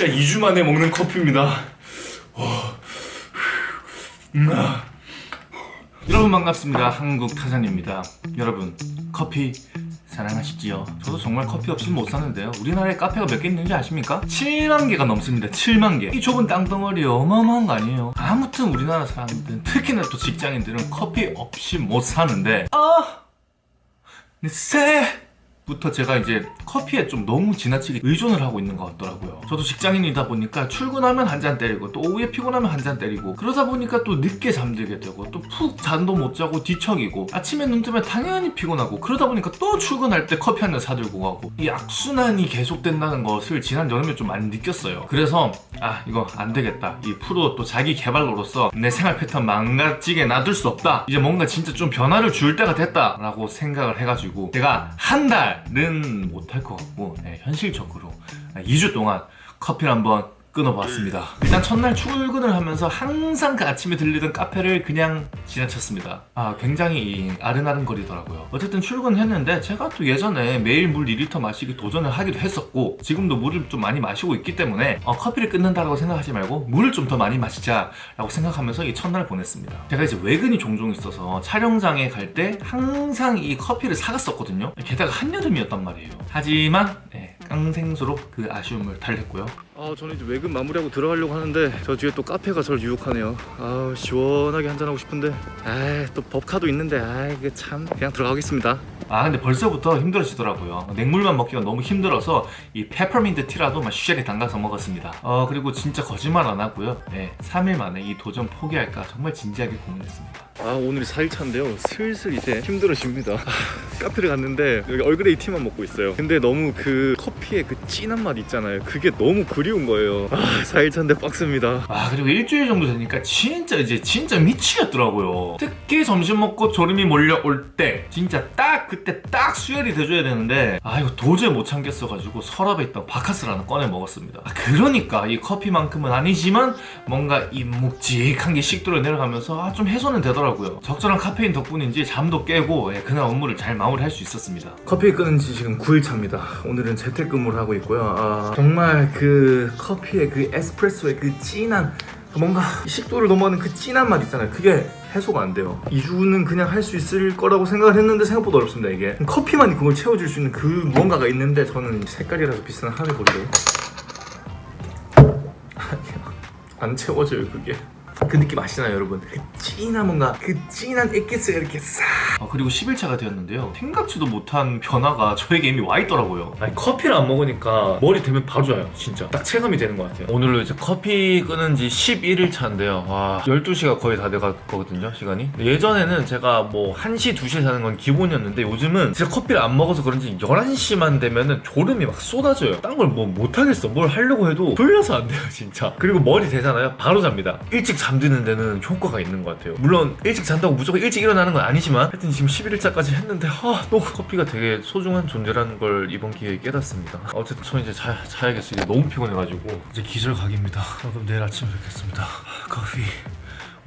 진짜 2주 만에 먹는 커피입니다. 와. 음, 아. 여러분 반갑습니다. 한국 타잔입니다. 여러분 커피 사랑하시지요 저도 정말 커피 없이 못 사는데요. 우리나라에 카페가 몇 개 있는지 아십니까? 7만 개가 넘습니다. 7만 개이 좁은 땅덩어리 어마어마한 거 아니에요? 아무튼 우리나라 사람들은 특히나 또 직장인들은 커피 없이 못 사는데. 아! 새 부터 제가 이제 커피에 좀 너무 지나치게 의존을 하고 있는 것 같더라고요. 저도 직장인이다 보니까 출근하면 한 잔 때리고 또 오후에 피곤하면 한 잔 때리고 그러다 보니까 또 늦게 잠들게 되고 또 푹 잠도 못 자고 뒤척이고 아침에 눈 뜨면 당연히 피곤하고 그러다 보니까 또 출근할 때 커피 한 잔 사들고 가고 이 악순환이 계속된다는 것을 지난 여름에 좀 많이 느꼈어요. 그래서 아 이거 안 되겠다. 이 프로 또 자기 개발로로서 내 생활 패턴 망가지게 놔둘 수 없다. 이제 뭔가 진짜 좀 변화를 줄 때가 됐다 라고 생각을 해가지고 제가 한달 는 못할 것 같고 네, 현실적으로 2주 동안 커피를 한번 끊어봤습니다. 일단 첫날 출근을 하면서 항상 그 아침에 들리던 카페를 그냥 지나쳤습니다. 아 굉장히 아른아른 거리더라고요. 어쨌든 출근했는데 제가 또 예전에 매일 물 2리터 마시기 도전을 하기도 했었고 지금도 물을 좀 많이 마시고 있기 때문에 어, 커피를 끊는다고 생각하지 말고 물을 좀 더 많이 마시자 라고 생각하면서 이 첫날을 보냈습니다. 제가 이제 외근이 종종 있어서 촬영장에 갈 때 항상 이 커피를 사갔었거든요. 게다가 한여름이었단 말이에요. 하지만 네, 깡생수로 그 아쉬움을 달랬고요 아 저는 이제 외근 마무리하고 들어가려고 하는데 저 뒤에 또 카페가 저를 유혹하네요. 아 시원하게 한잔하고 싶은데. 아또 법카도 있는데. 아 이게 참 그냥 들어가겠습니다 아 근데 벌써부터 힘들어지더라고요. 맹물만 먹기가 너무 힘들어서 이 페퍼민트 티라도 막 쉐리 담가서 먹었습니다. 어 그리고 진짜 거짓말 안 하고요. 네, 3일 만에 이 도전 포기할까 정말 진지하게 고민했습니다. 아 오늘이 4일차인데요. 슬슬 이제 힘들어집니다. 아, 카페를 갔는데 여기 얼그레이 티만 먹고 있어요. 근데 너무 그 커피의 그 진한 맛 있잖아요. 그게 너무 그리운 거예요. 아 4일차인데 빡셉니다. 아 그리고 일주일 정도 되니까 진짜 이제 진짜 미치겠더라고요. 특히 점심 먹고 졸음이 몰려올 때 진짜 딱 그때 딱 수혈이 돼줘야 되는데 아 이거 도저히 못 참겠어가지고 서랍에 있던 바카스를 하나 꺼내 먹었습니다. 아, 그러니까 이 커피만큼은 아니지만 뭔가 이 묵직한 게 식도로 내려가면서 아, 좀 해소는 되더라고요. 적절한 카페인 덕분인지 잠도 깨고 예, 그날 업무를 잘 마무리할 수 있었습니다. 커피 끊은 지 지금 9일 차입니다. 오늘은 재택근무를 하고 있고요. 아, 정말 그 커피의 그 에스프레소의 그 진한 뭔가 식도를 넘어가는 그 진한 맛 있잖아요. 그게 해소가 안 돼요. 2주는 그냥 할 수 있을 거라고 생각을 했는데 생각보다 어렵습니다 이게. 커피만 그걸 채워줄 수 있는 그 무언가가 있는데 저는 색깔이라서 비싼 하늘보리로 안 채워져요 그게 그 느낌 아시나요 여러분? 그 진한 뭔가 그 진한 액기스가 이렇게 싹. 아, 그리고 10일차가 되었는데요. 생각지도 못한 변화가 저에게 이미 와 있더라고요. 아니 커피를 안 먹으니까 머리 되면 바로 좋아요 진짜. 딱 체감이 되는 것 같아요. 오늘로 이제 커피 끊은 지 11일차인데요. 와 12시가 거의 다 돼갔거든요 시간이. 예전에는 제가 뭐 1시 2시에 자는 건 기본이었는데 요즘은 진짜 커피를 안 먹어서 그런지 11시만 되면은 졸음이 막 쏟아져요. 딴 걸 뭐 못하겠어. 뭘 하려고 해도 졸려서 안 돼요 진짜. 그리고 머리 되잖아요. 바로 잡니다. 일찍 잠 잠드는 데는 효과가 있는 것 같아요. 물론 일찍 잔다고 무조건 일찍 일어나는 건 아니지만 하여튼 지금 11일차까지 했는데 아, 또 커피가 되게 소중한 존재라는 걸 이번 기회에 깨닫습니다. 어쨌든 저 이제 자, 자야겠어요. 이제 너무 피곤해가지고. 이제 기절 각입니다. 그럼 내일 아침에 뵙겠습니다. 커피.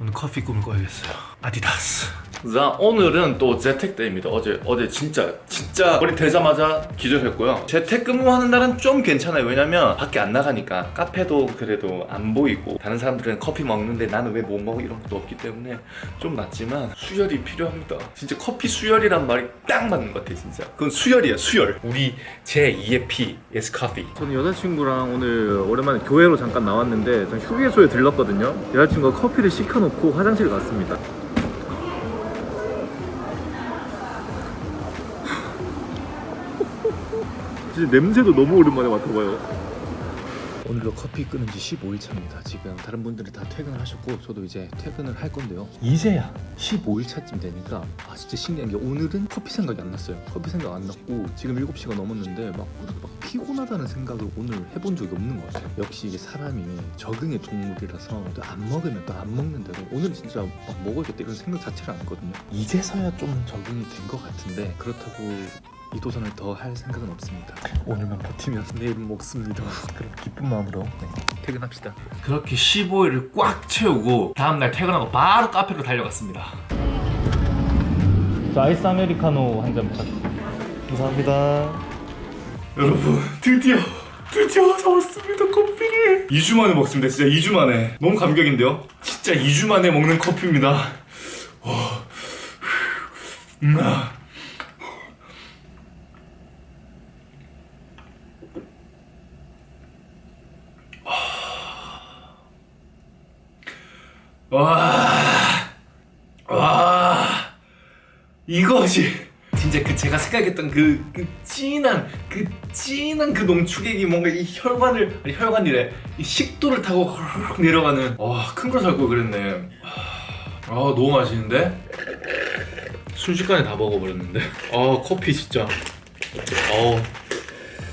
오늘 커피 꿈을 꿔야겠어요. 아디다스 자 오늘은 또 재택데이입니다. 어제 어제 진짜 진짜 머리 되자마자 기절했고요. 재택근무하는 날은 좀 괜찮아요. 왜냐면 밖에 안 나가니까 카페도 그래도 안 보이고 다른 사람들은 커피 먹는데 나는 왜 못 먹어? 이런 것도 없기 때문에 좀 낫지만 수혈이 필요합니다. 진짜 커피 수혈이란 말이 딱 맞는 것 같아 진짜. 그건 수혈이야 수혈. 우리 제2의 P is coffee 저는 여자친구랑 오늘 오랜만에 교회로 잠깐 나왔는데 전 휴게소에 들렀거든요. 여자친구가 커피를 시켜놓고 화장실 갔습니다 진짜 냄새도 너무 오랜만에 맡아봐요. 오늘도 커피 끊은 지 15일 차입니다. 지금 다른 분들이 다 퇴근을 하셨고 저도 이제 퇴근을 할 건데요. 이제야 15일 차쯤 되니까 아 진짜 신기한 게 오늘은 커피 생각이 안 났어요. 커피 생각 안 났고 지금 7시가 넘었는데 막, 막 피곤하다는 생각을 오늘 해본 적이 없는 것 같아요. 역시 이게 사람이 적응의 동물이라서 또 안 먹으면 또 안 먹는데도 오늘은 진짜 막 먹어야겠다 이런 생각 자체를 안 했거든요. 이제서야 좀 적응이 된 것 같은데 그렇다고 이 도전을 더 할 생각은 없습니다. 오늘만 버티면 내일은 먹습니다. 그럼 기쁜 마음으로. 네, 퇴근합시다. 그렇게 15일을 꽉 채우고 다음날 퇴근하고 바로 카페로 달려갔습니다. 자 아이스 아메리카노 한 잔 부탁드립니다. 감사합니다. 여러분 드디어 드디어 잡았습니다 커피를 2주 만에 먹습니다 진짜 2주 만에. 너무 감격인데요? 진짜 2주 만에 먹는 커피입니다. 어. 음, 와, 와, 이거지. 진짜 그 제가 생각했던 그, 그 진한 그 진한 그 농축액이 뭔가 이 혈관을 아니 혈관이래. 이 식도를 타고 헐 내려가는. 와큰 걸 살고 그랬네. 아 너무 맛있는데? 순식간에 다 먹어버렸는데. 아 커피 진짜. 어우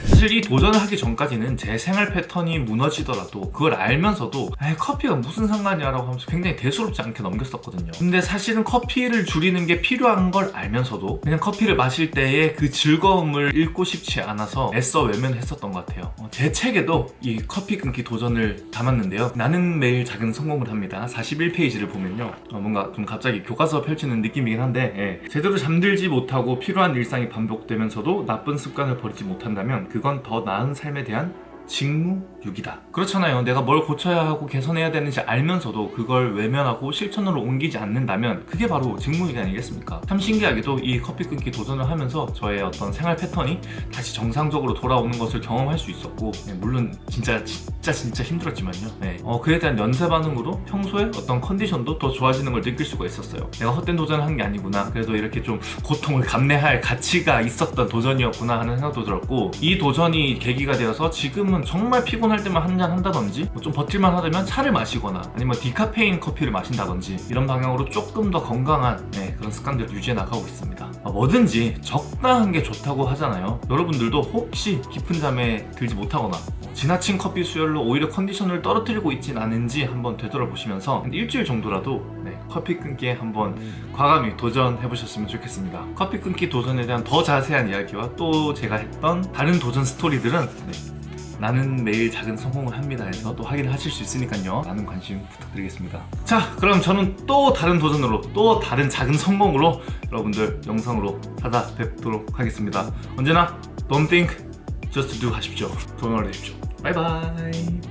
사실 이 도전을 하기 전까지는 제 생활 패턴이 무너지더라도 그걸 알면서도 커피가 무슨 상관이야 라고 하면서 굉장히 대수롭지 않게 넘겼었거든요. 근데 사실은 커피를 줄이는 게 필요한 걸 알면서도 그냥 커피를 마실 때의 그 즐거움을 잃고 싶지 않아서 애써 외면했었던 것 같아요. 어, 제 책에도 이 커피 끊기 도전을 담았는데요. 나는 매일 작은 성공을 합니다. 41페이지를 보면요. 어, 뭔가 좀 갑자기 교과서 펼치는 느낌이긴 한데 예. 제대로 잠들지 못하고 필요한 일상이 반복되면서도 나쁜 습관을 버리지 못한다면 그건 더 나은 삶에 대한 직무유기다. 그렇잖아요. 내가 뭘 고쳐야 하고 개선해야 되는지 알면서도 그걸 외면하고 실천으로 옮기지 않는다면 그게 바로 직무유기 아니겠습니까? 참 신기하게도 이 커피 끊기 도전을 하면서 저의 어떤 생활 패턴이 다시 정상적으로 돌아오는 것을 경험할 수 있었고 네, 물론 진짜 진짜 진짜 힘들었지만요. 네. 어, 그에 대한 연쇄 반응으로 평소에 어떤 컨디션도 더 좋아지는 걸 느낄 수가 있었어요. 내가 헛된 도전을 한 게 아니구나. 그래도 이렇게 좀 고통을 감내할 가치가 있었던 도전이었구나 하는 생각도 들었고 이 도전이 계기가 되어서 지금은 정말 피곤할 때만 한 잔 한다든지 뭐 좀 버틸만 하다면 차를 마시거나 아니면 디카페인 커피를 마신다든지 이런 방향으로 조금 더 건강한 네, 그런 습관들을 유지해 나가고 있습니다. 아, 뭐든지 적당한 게 좋다고 하잖아요. 여러분들도 혹시 깊은 잠에 들지 못하거나 뭐 지나친 커피 수혈로 오히려 컨디션을 떨어뜨리고 있진 않은지 한번 되돌아보시면서 한 일주일 정도라도 네, 커피 끊기에 한번 과감히 도전해 보셨으면 좋겠습니다. 커피 끊기 도전에 대한 더 자세한 이야기와 또 제가 했던 다른 도전 스토리들은 네, 나는 매일 작은 성공을 합니다 해서 또 확인을 하실 수 있으니까요. 많은 관심 부탁드리겠습니다. 자 그럼 저는 또 다른 도전으로 또 다른 작은 성공으로 여러분들 영상으로 찾아뵙도록 하겠습니다. 언제나 don't think just do 하십시오. 도전을 하십시오. 바이바이